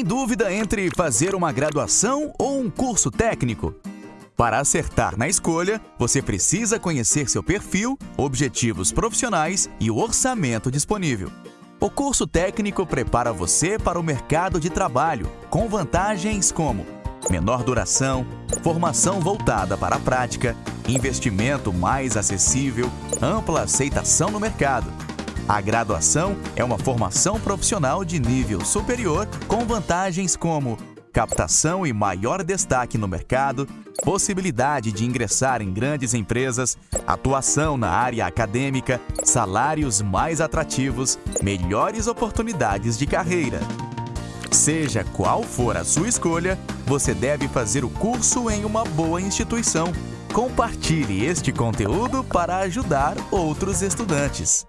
Tem dúvida entre fazer uma graduação ou um curso técnico? Para acertar na escolha, você precisa conhecer seu perfil, objetivos profissionais e o orçamento disponível. O curso técnico prepara você para o mercado de trabalho, com vantagens como menor duração, formação voltada para a prática, investimento mais acessível, ampla aceitação no mercado. A graduação é uma formação profissional de nível superior com vantagens como captação e maior destaque no mercado, possibilidade de ingressar em grandes empresas, atuação na área acadêmica, salários mais atrativos, melhores oportunidades de carreira. Seja qual for a sua escolha, você deve fazer o curso em uma boa instituição. Compartilhe este conteúdo para ajudar outros estudantes.